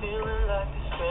feeling like this.